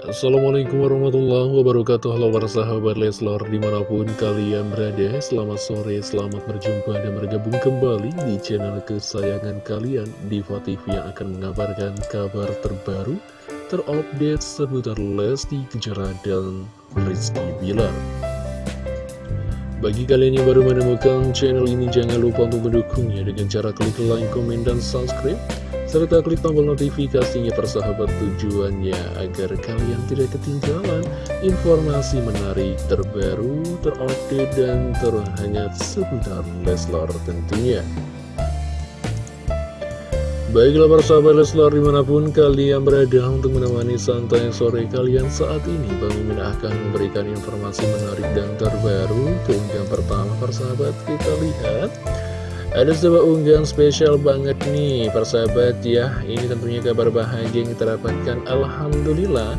Assalamualaikum warahmatullahi wabarakatuh. Halo para sahabat Leslor di mana pun kalian berada Selamat sore, selamat berjumpa dan bergabung kembali di channel kesayangan kalian Diva TV yang akan mengabarkan kabar terbaru Terupdate seputar Lesti Kejora dan Rizky Bilar. Bagi kalian yang baru menemukan channel ini, jangan lupa untuk mendukungnya dengan cara klik like, komen, dan subscribe serta klik tombol notifikasinya persahabat tujuannya agar kalian tidak ketinggalan informasi menarik terbaru, terupdate, dan terhangat seputar Leslar tentunya. Baiklah persahabat Leslar di mana pun kalian berada untuk menemani santai sore kalian saat ini Bang akan memberikan informasi menarik dan terbaru Keunggahan pertama persahabat kita lihat ada sebuah unggahan spesial banget nih persahabat ya. Ini tentunya kabar bahagia yang kita dapatkan Alhamdulillah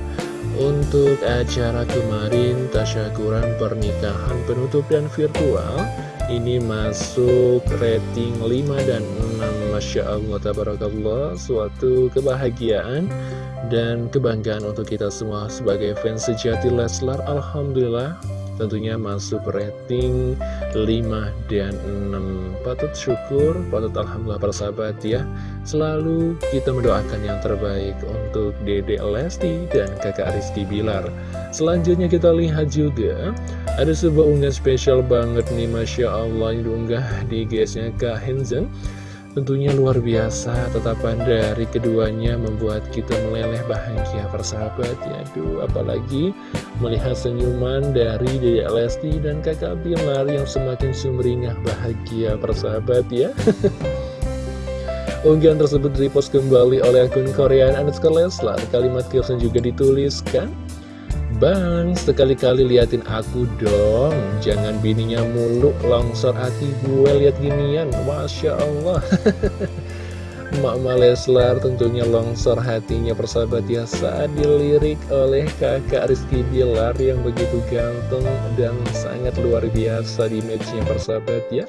Untuk acara kemarin Tasyakuran pernikahan penutup dan virtual. Ini masuk rating 5 dan 6 Masya Allah Tabarakallah Suatu kebahagiaan dan kebanggaan untuk kita semua sebagai fans sejati Leslar Alhamdulillah tentunya masuk rating 5 dan 6 patut syukur, patut alhamdulillah para sahabat ya. Selalu kita mendoakan yang terbaik untuk Dede Lesti dan kakak Rizky Bilar. Selanjutnya kita lihat juga ada sebuah unggahan spesial banget nih Masya Allah. Yang diunggah di GS-nya Kak Henzen Tentunya luar biasa tetapan dari keduanya membuat kita meleleh bahagia persahabat. Ya Aduh apalagi melihat senyuman dari Dede Lesti dan kakak Bilar yang semakin sumringah bahagia persahabat ya. Unggahan tersebut repost kembali oleh akun Korean underscore Leslar. Kalimat caption juga dituliskan Bang, sekali-kali liatin aku dong. Jangan bininya mulu longsor hati gue liat ginian. Masya Allah. Mama Leslar tentunya longsor hatinya persahabat ya saat dilirik oleh kakak Rizky Bilar yang begitu ganteng dan sangat luar biasa di matchnya persahabat ya.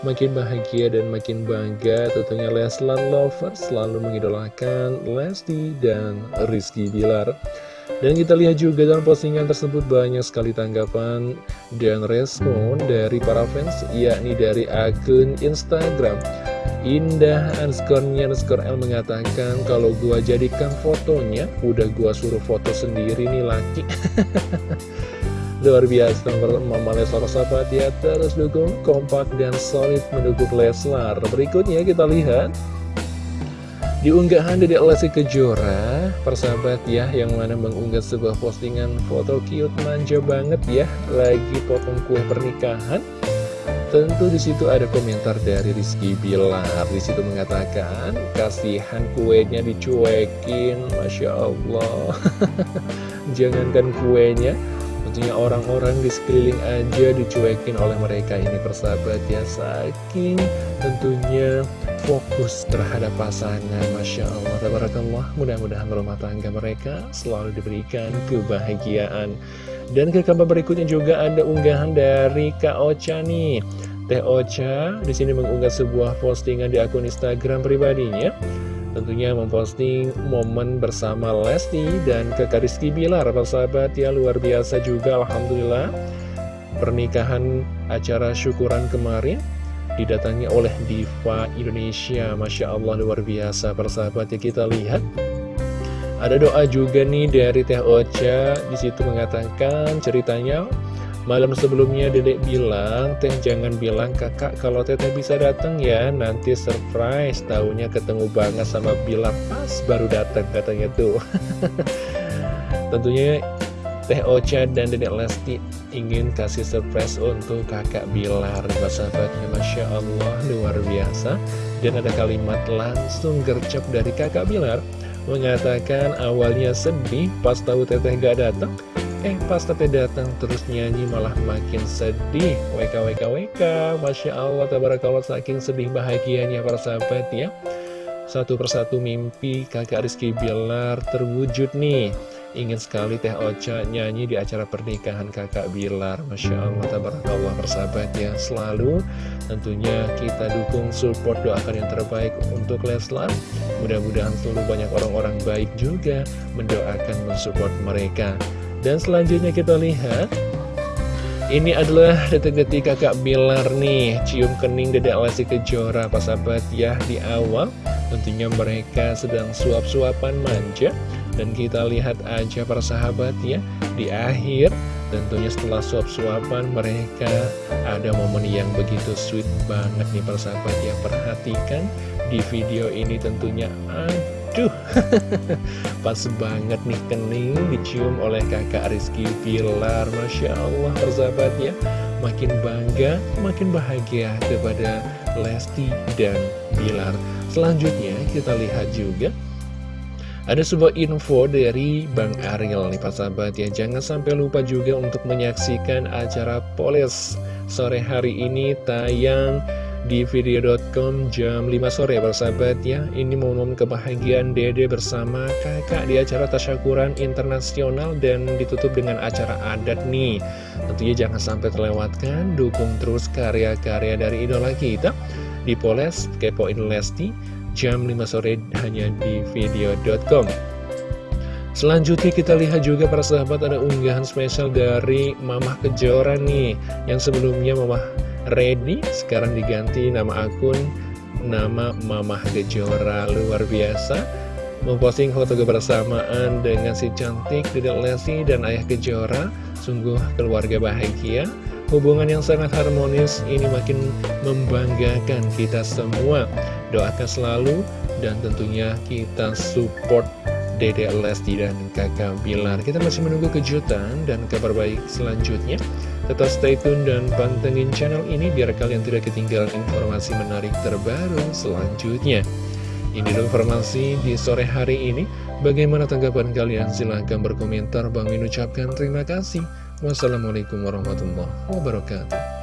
Makin bahagia dan makin bangga tentunya Leslar Lovers selalu mengidolakan Lesti dan Rizky Bilar dan kita lihat juga dalam postingan tersebut banyak sekali tanggapan dan respon dari para fans, yakni dari akun Instagram. Indah underscore-nya underscore L mengatakan kalau gua jadikan fotonya, udah gua suruh foto sendiri nih laki. Luar biasa Mama Leslar sahabat ya terus dukung kompak dan solid mendukung Leslar Berikutnya kita lihat di dari Lesti Kejora, persahabat ya, yang mana mengunggah sebuah postingan foto cute manja banget ya, lagi potong kue pernikahan. Tentu di situ ada komentar dari Rizky Bilar, di situ mengatakan kasihan kuenya dicuekin, masya Allah. Jangankan kuenya, tentunya orang-orang di sekeliling aja dicuekin oleh mereka ini persahabat ya, saking tentunya fokus terhadap pasangan Masya Allah, Tabarakallah. Mudah-mudahan rumah tangga mereka selalu diberikan kebahagiaan. Dan ke kabar berikutnya juga ada unggahan dari Kak Ocha nih. Teh Ocha di sini mengunggah sebuah postingan di akun Instagram pribadinya Tentunya memposting momen bersama Lesti dan kakak Rizky Bilar Sahabat ya luar biasa juga Alhamdulillah. Pernikahan acara syukuran kemarin didatangi oleh Diva Indonesia. Masya Allah luar biasa persahabat ya kita lihat. Ada doa juga nih dari Teh Ocha. Di situ mengatakan ceritanya malam sebelumnya dedek bilang Teh jangan bilang kakak kalau Teteh bisa datang ya. Nanti surprise tahunya ketemu banget sama Bilar pas baru datang katanya tuh. Tentunya Teh Ocha dan Dedek Lesti ingin kasih surprise untuk kakak Bilar Sahabatnya Masya Allah luar biasa. Dan ada kalimat langsung gercep dari kakak Bilar Mengatakan awalnya sedih pas tahu teteh gak datang Eh pas teteh datang terus nyanyi malah makin sedih. WK WK WK Masya Allah tabarakallah saking sedih bahagianya para sahabat ya. Satu persatu mimpi kakak Rizky Bilar terwujud nih. Ingin sekali Teh Ocha nyanyi di acara pernikahan kakak Bilar. Masya Allah, tabarakallah persahabat ya. Selalu tentunya kita dukung support doakan yang terbaik untuk Leslar. Mudah-mudahan selalu banyak orang-orang baik juga mendoakan mensupport mereka Dan selanjutnya kita lihat. Ini adalah detik-detik kakak Bilar nih. Cium kening dedek Lesti Kejora Pak sahabat ya di awal. Tentunya mereka sedang suap-suapan manja. Dan kita lihat aja para sahabat ya Di akhir. Tentunya setelah suap-suapan mereka ada momen yang begitu sweet banget nih para sahabat ya. Perhatikan di video ini tentunya Aduh, pas banget nih kening dicium oleh kakak Rizky Pilar Masya Allah persahabat ya Makin bangga, makin bahagia kepada Lesti dan Bilar. Selanjutnya kita lihat juga. Ada sebuah info dari Bang Ariel nih Pak Sahabat ya. Jangan sampai lupa juga untuk menyaksikan acara Poles Sore hari ini tayang di video.com jam 5 sore persahabat ya. Ini momen kebahagiaan dede bersama kakak di acara tasyakuran internasional dan ditutup dengan acara adat nih. Tentunya jangan sampai terlewatkan, dukung terus karya-karya dari idola kita. Di Poles, Kepoin Lesti, jam 5 sore hanya di video.com Selanjutnya kita lihat juga para sahabat ada unggahan spesial dari Mamah Kejora nih. Yang sebelumnya Mamah ready sekarang diganti nama akun nama Mamah Gejora. Luar biasa. Memposting foto kebersamaan dengan si cantik Dedek Lesti dan Ayah Kejora sungguh keluarga bahagia. Hubungan yang sangat harmonis ini makin membanggakan kita semua. Doakan selalu dan tentunya kita support Dede Lesti dan kakak Bilar. Kita masih menunggu kejutan dan kabar baik selanjutnya Tetap stay tune dan pantengin channel ini Biar kalian tidak ketinggalan informasi menarik terbaru selanjutnya. Ini informasi di sore hari ini. Bagaimana tanggapan kalian? Silahkan berkomentar. Bang Min ucapkan terima kasih. Wassalamualaikum warahmatullahi wabarakatuh